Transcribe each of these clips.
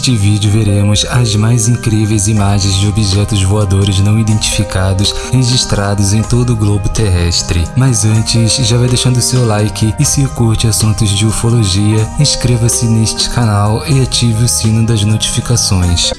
Neste vídeo veremos as mais incríveis imagens de objetos voadores não identificados registrados em todo o globo terrestre. Mas antes, já vai deixando seu like e se curte assuntos de ufologia, inscreva-se neste canal e ative o sino das notificações.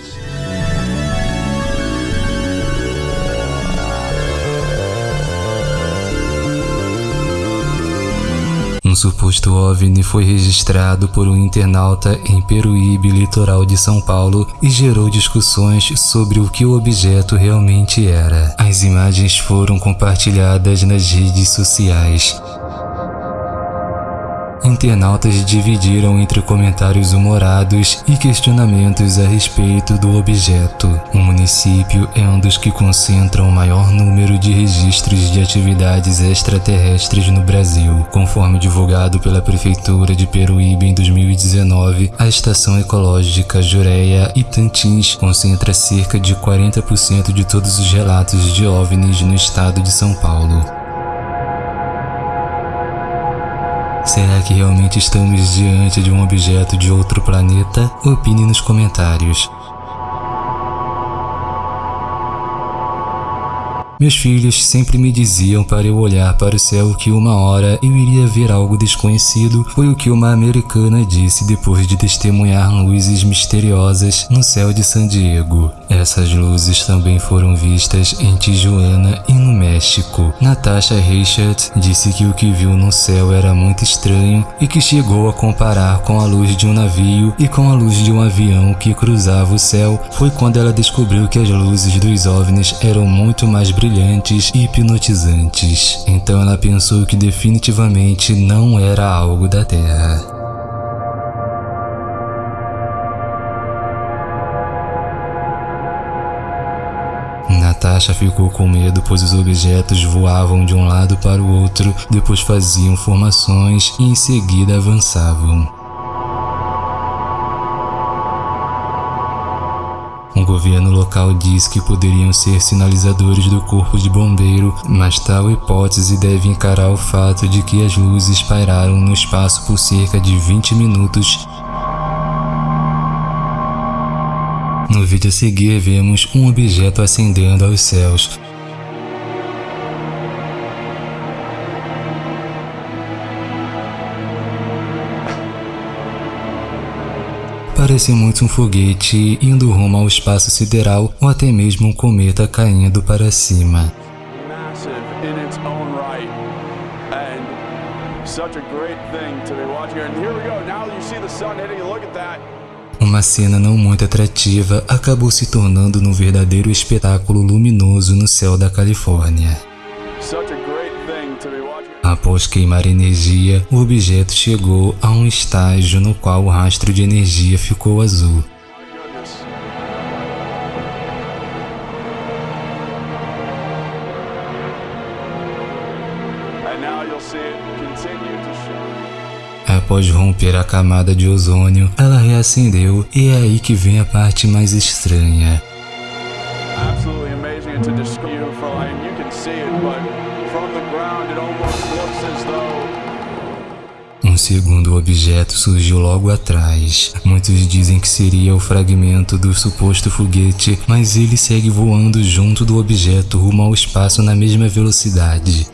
Um suposto OVNI foi registrado por um internauta em Peruíbe, litoral de São Paulo, e gerou discussões sobre o que o objeto realmente era. As imagens foram compartilhadas nas redes sociais. Internautas dividiram entre comentários humorados e questionamentos a respeito do objeto. O município é um dos que concentram o maior número de registros de atividades extraterrestres no Brasil. Conforme divulgado pela Prefeitura de Peruíbe em 2019, a Estação Ecológica Jureia Itantins concentra cerca de 40% de todos os relatos de OVNIs no estado de São Paulo. Será que realmente estamos diante de um objeto de outro planeta? Opine nos comentários. Meus filhos sempre me diziam para eu olhar para o céu que uma hora eu iria ver algo desconhecido, foi o que uma americana disse depois de testemunhar luzes misteriosas no céu de San Diego. Essas luzes também foram vistas em Tijuana e no México. Natasha Richard disse que o que viu no céu era muito estranho e que chegou a comparar com a luz de um navio e com a luz de um avião que cruzava o céu. Foi quando ela descobriu que as luzes dos OVNIs eram muito mais brilhantes brilhantes e hipnotizantes. Então ela pensou que definitivamente não era algo da Terra. Natasha ficou com medo pois os objetos voavam de um lado para o outro, depois faziam formações e em seguida avançavam. Governo local diz que poderiam ser sinalizadores do corpo de bombeiro, mas tal hipótese deve encarar o fato de que as luzes pairaram no espaço por cerca de 20 minutos No vídeo a seguir vemos um objeto ascendendo aos céus. Parece muito um foguete indo rumo ao espaço sideral ou até mesmo um cometa caindo para cima. Uma cena não muito atrativa acabou se tornando num verdadeiro espetáculo luminoso no céu da Califórnia. Após queimar energia, o objeto chegou a um estágio no qual o rastro de energia ficou azul. Após romper a camada de ozônio, ela reacendeu e é aí que vem a parte mais estranha. To describe you can see it, but um segundo objeto surgiu logo atrás. Muitos dizem que seria o fragmento do suposto foguete, mas ele segue voando junto do objeto rumo ao espaço na mesma velocidade.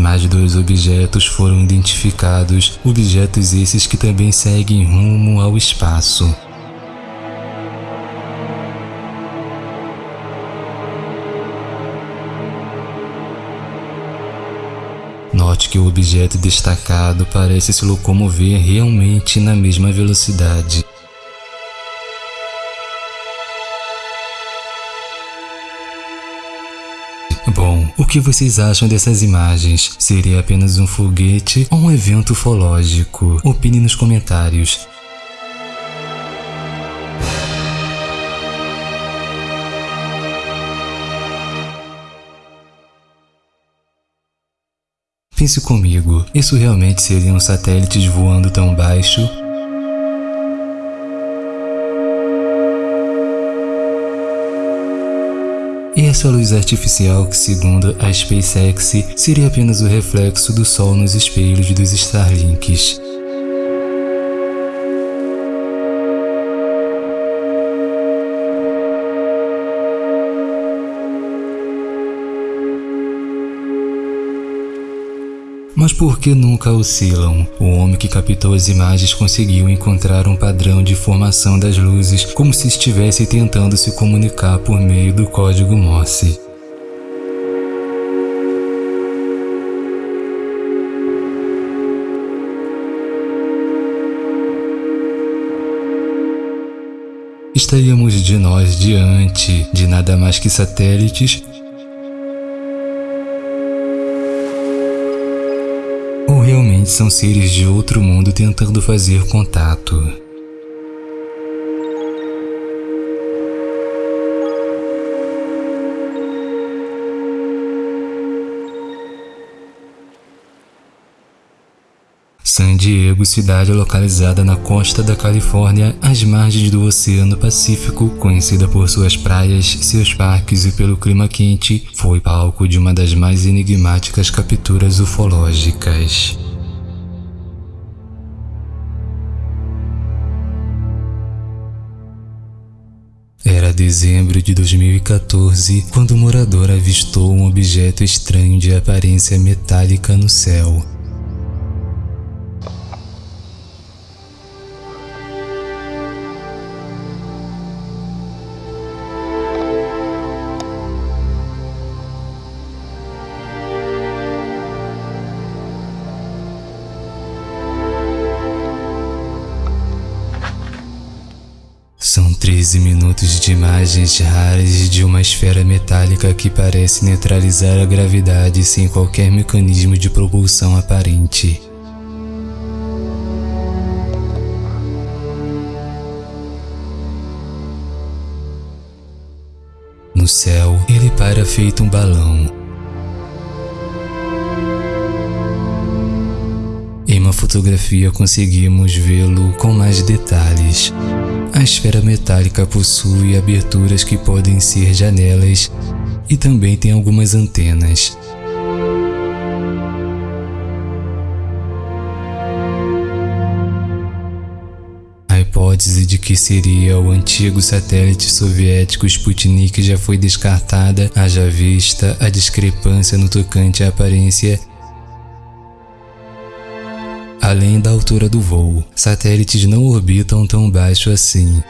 Mais dois objetos foram identificados, objetos esses que também seguem rumo ao espaço. Note que o objeto destacado parece se locomover realmente na mesma velocidade. que vocês acham dessas imagens? Seria apenas um foguete ou um evento ufológico? Opine nos comentários. Pense comigo, isso realmente seriam satélites voando tão baixo? E essa luz artificial que, segundo a SpaceX, seria apenas o reflexo do Sol nos espelhos dos Starlinks. Mas por que nunca oscilam? O homem que captou as imagens conseguiu encontrar um padrão de formação das luzes como se estivesse tentando se comunicar por meio do código Morse. Estaríamos de nós diante de nada mais que satélites são seres de outro mundo tentando fazer contato. San Diego, cidade localizada na costa da Califórnia, às margens do Oceano Pacífico, conhecida por suas praias, seus parques e pelo clima quente, foi palco de uma das mais enigmáticas capturas ufológicas. Dezembro de 2014 quando o morador avistou um objeto estranho de aparência metálica no céu. São 13 minutos de imagens raras de uma esfera metálica que parece neutralizar a gravidade sem qualquer mecanismo de propulsão aparente. No céu, ele para feito um balão. Fotografia conseguimos vê-lo com mais detalhes. A esfera metálica possui aberturas que podem ser janelas e também tem algumas antenas. A hipótese de que seria o antigo satélite soviético Sputnik já foi descartada, haja vista a discrepância no tocante à aparência além da altura do voo. Satélites não orbitam tão baixo assim.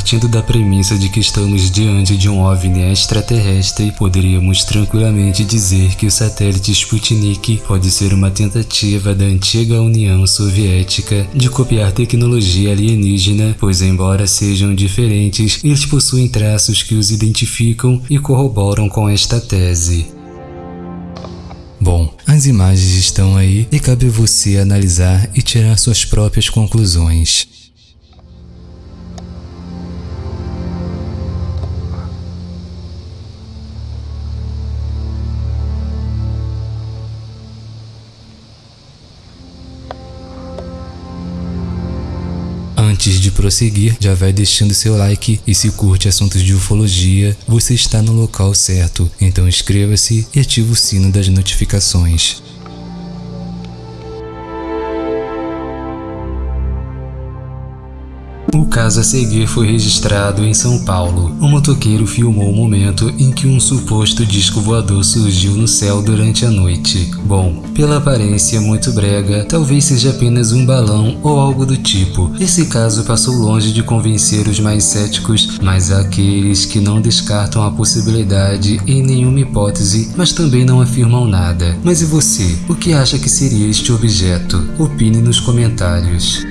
Partindo da premissa de que estamos diante de um OVNI extraterrestre, poderíamos tranquilamente dizer que o satélite Sputnik pode ser uma tentativa da antiga União Soviética de copiar tecnologia alienígena, pois embora sejam diferentes, eles possuem traços que os identificam e corroboram com esta tese. Bom, as imagens estão aí e cabe a você analisar e tirar suas próprias conclusões. Antes de prosseguir, já vai deixando seu like e se curte assuntos de ufologia, você está no local certo, então inscreva-se e ative o sino das notificações. Caso a seguir foi registrado em São Paulo. O motoqueiro filmou o momento em que um suposto disco voador surgiu no céu durante a noite. Bom, pela aparência muito brega, talvez seja apenas um balão ou algo do tipo. Esse caso passou longe de convencer os mais céticos, mas aqueles que não descartam a possibilidade em nenhuma hipótese, mas também não afirmam nada. Mas e você? O que acha que seria este objeto? Opine nos comentários.